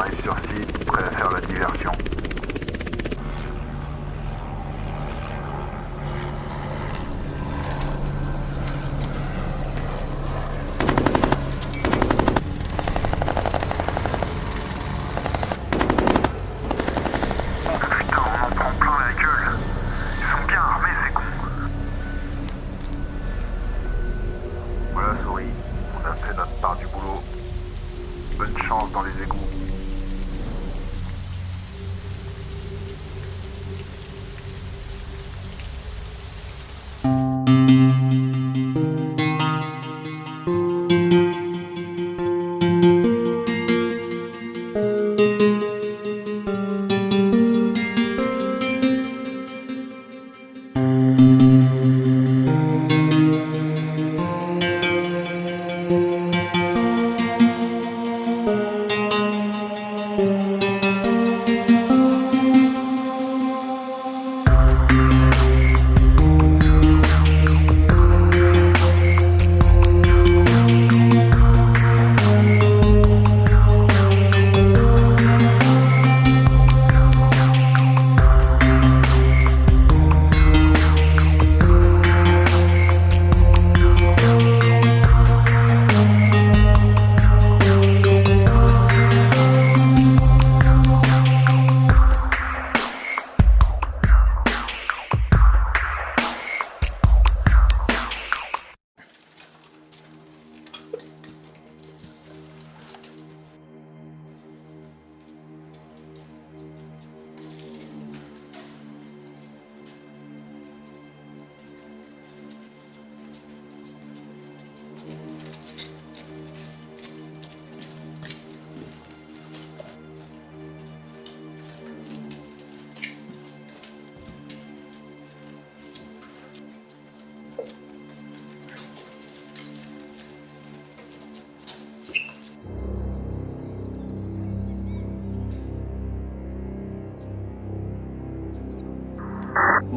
arrive sur site, prêt à faire la diversion.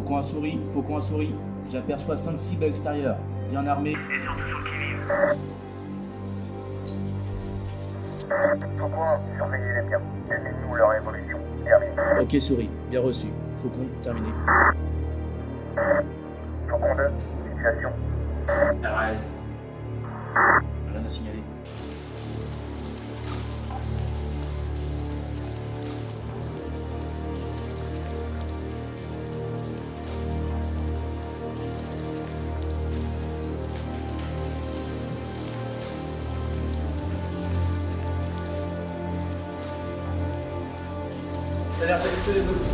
Faucon à souris, faucon à souris. J'aperçois 5 cibles à l'extérieur, bien armés. Pourquoi surveiller les biens Donnez-nous leur évolution. Terminé. Ok souris, bien reçu. Faucon, terminé. Faucon 2, situation. RS. Rien à signaler. Ça a l'air d'être que les nôtres.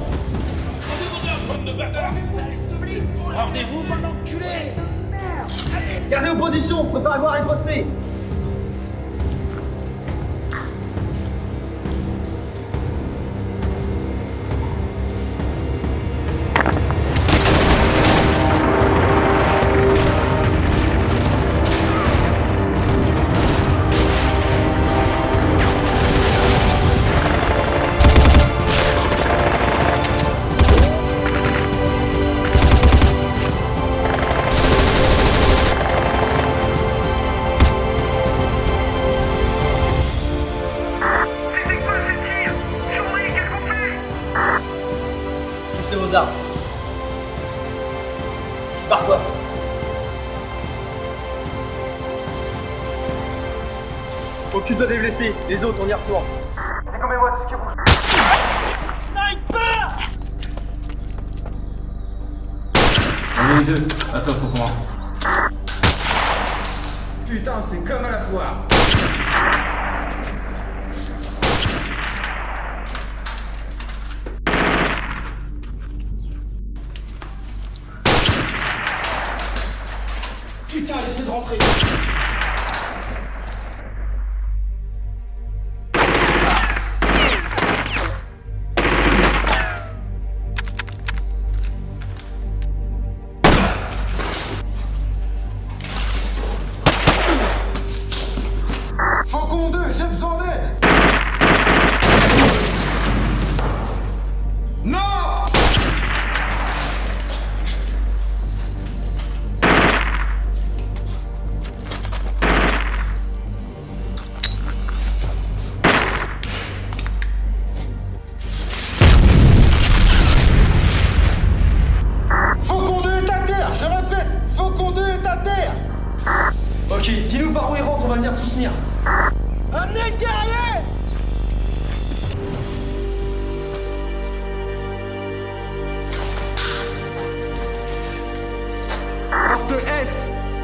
Rendez-vous, mon enculé Gardez vos positions, préparez-vous à riposter Occupe-toi des blessés, les autres on y retourne. Décommez-moi tout ce qui bouge. On est les deux. Attends, faut qu'on... Putain, c'est comme à la foire Putain, j'essaie de rentrer.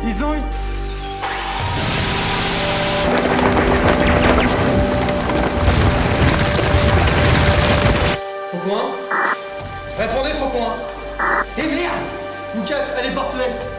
Ils ont une... Faucon 1 Répondez, Faucon 1 Eh merde! Moukat, allez porte Est Envoyez tout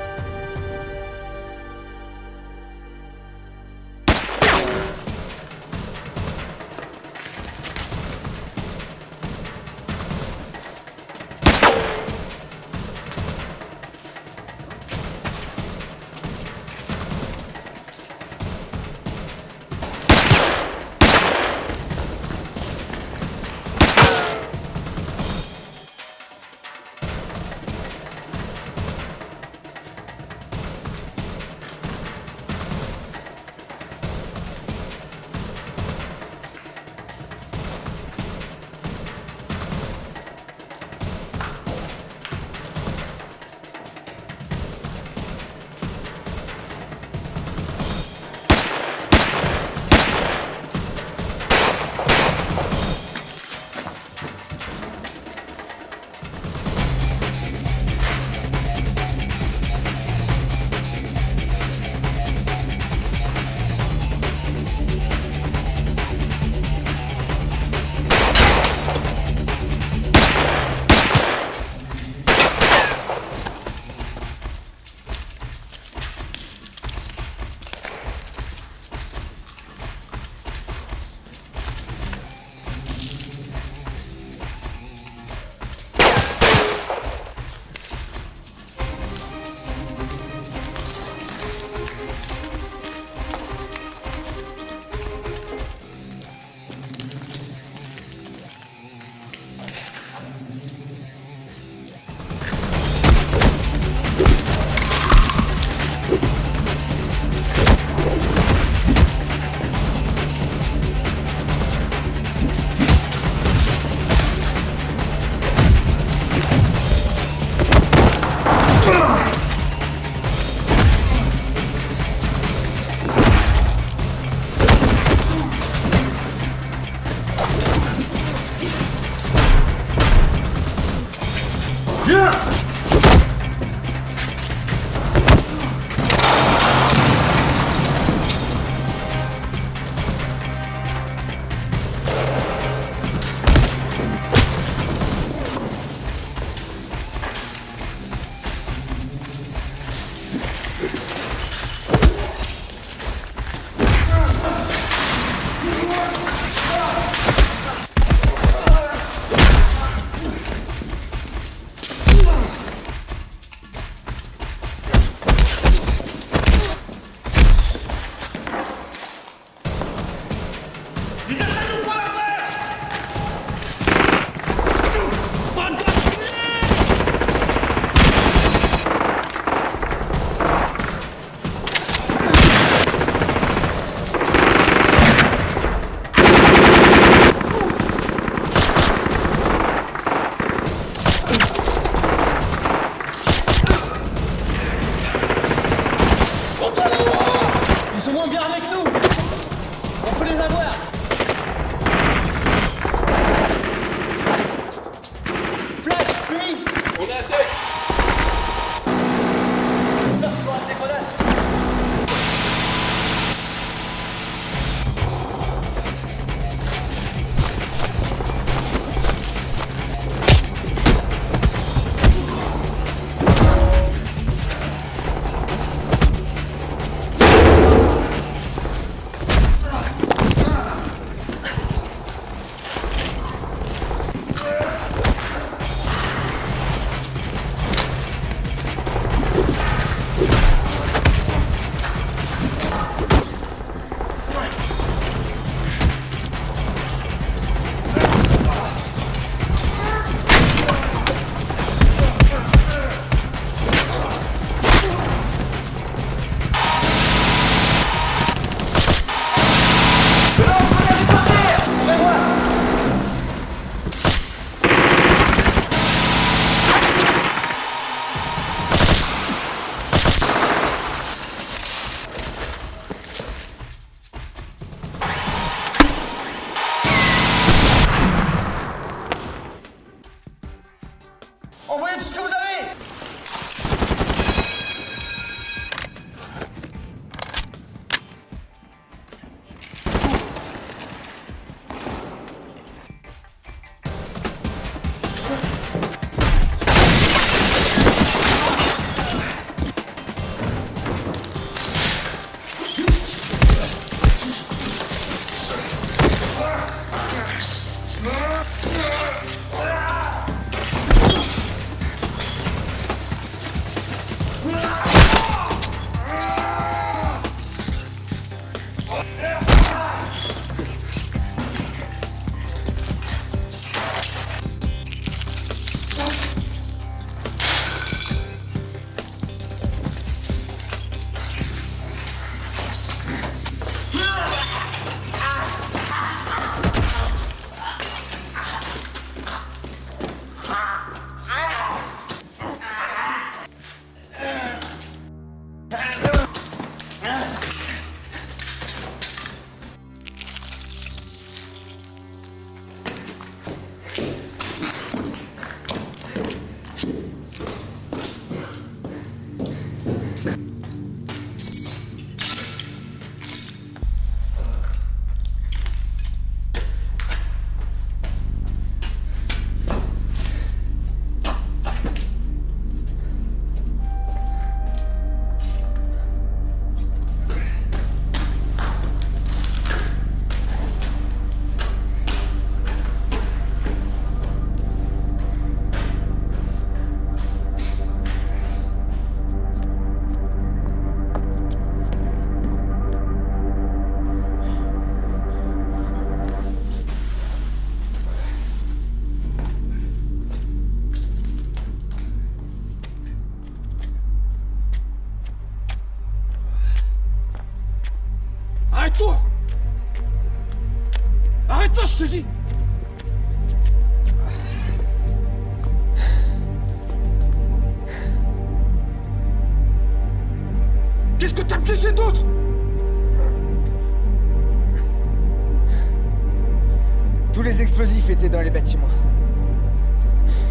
Tous les explosifs étaient dans les bâtiments.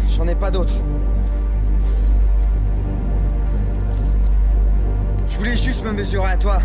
J'en ai pas d'autres. Je voulais juste me mesurer à toi.